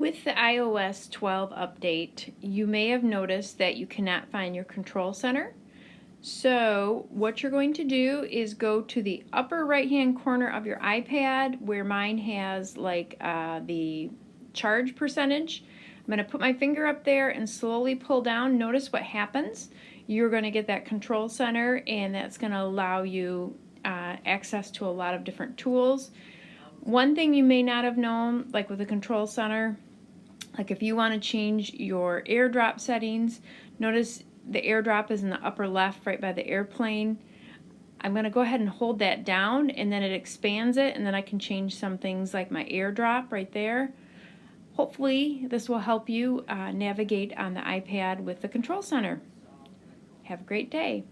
With the iOS 12 update, you may have noticed that you cannot find your control center. So what you're going to do is go to the upper right hand corner of your iPad where mine has like uh, the charge percentage. I'm going to put my finger up there and slowly pull down. Notice what happens. You're going to get that control center and that's going to allow you uh, access to a lot of different tools. One thing you may not have known, like with the control center, like if you want to change your airdrop settings, notice the airdrop is in the upper left right by the airplane. I'm going to go ahead and hold that down and then it expands it and then I can change some things like my airdrop right there. Hopefully this will help you uh, navigate on the iPad with the control center. Have a great day.